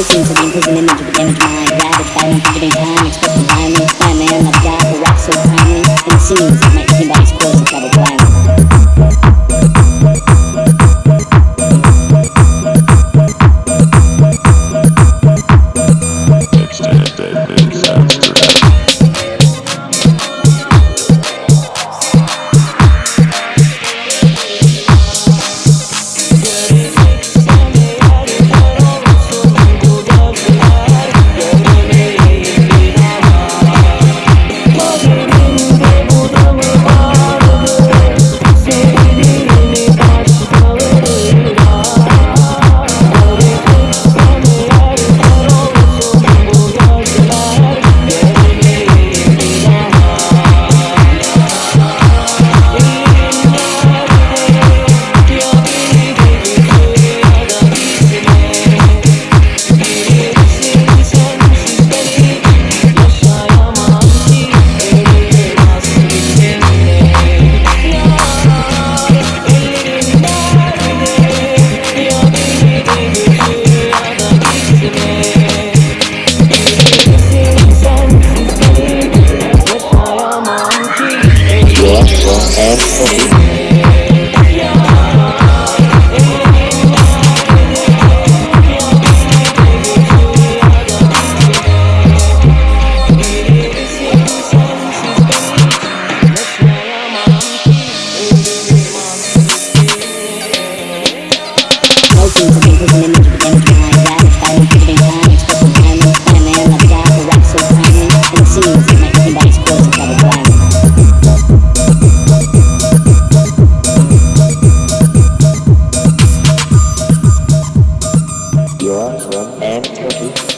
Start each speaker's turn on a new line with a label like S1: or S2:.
S1: Oceans of the imprisoned image of a damaged mind Ravaged by an one time, expressed violence, By a man like God, the rocks so primary And the scenes that might seem and Sophie. Thank you.
S2: your from end to